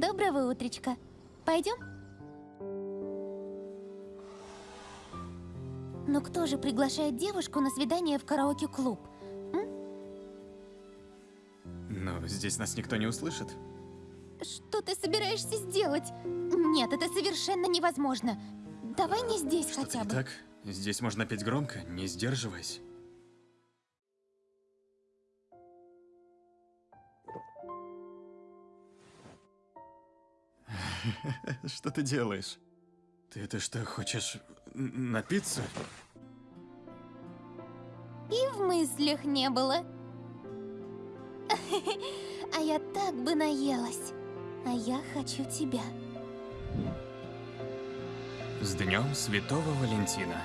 Доброго утречка. Пойдем? Но кто же приглашает девушку на свидание в караоке-клуб? Но здесь нас никто не услышит. Что ты собираешься сделать? Нет, это совершенно невозможно. Давай не здесь Что-то хотя бы. так? Здесь можно петь громко, не сдерживаясь. Что ты делаешь? Ты это что, хочешь напиться? И в мыслях не было. А я так бы наелась. А я хочу тебя. С Днем Святого Валентина.